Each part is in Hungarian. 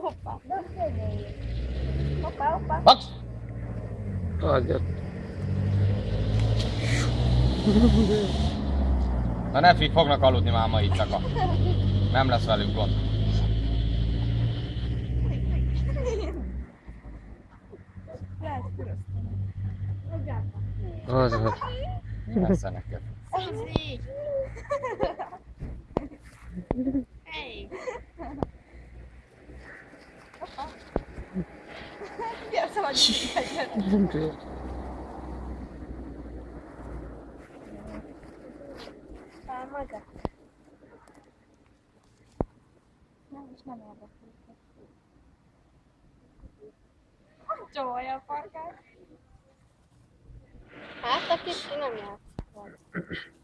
Hoppá. Hoppá, hoppá. Max! Adjad. Na ne fi, fognak aludni már ma itt csak. Nem lesz velük gond. Az az. Mi lesz neked? Suzi! Hey! Egyet. Már maga. Nem, és nem érdekel. Csavarja a farkát. Hát a kicsi nem játszik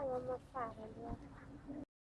Yang 么